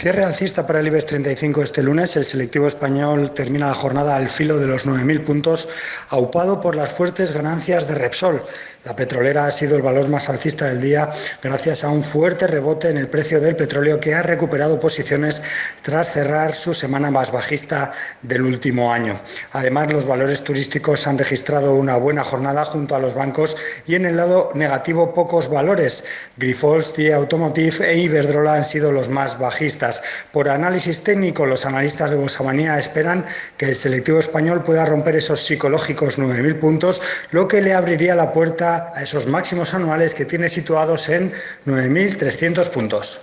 Cierre alcista para el IBEX 35 este lunes. El selectivo español termina la jornada al filo de los 9.000 puntos, aupado por las fuertes ganancias de Repsol. La petrolera ha sido el valor más alcista del día gracias a un fuerte rebote en el precio del petróleo que ha recuperado posiciones tras cerrar su semana más bajista del último año. Además, los valores turísticos han registrado una buena jornada junto a los bancos y en el lado negativo pocos valores. Grifols, TIE Automotive e Iberdrola han sido los más bajistas. Por análisis técnico, los analistas de Bolsamanía esperan que el selectivo español pueda romper esos psicológicos 9.000 puntos, lo que le abriría la puerta a esos máximos anuales que tiene situados en 9.300 puntos.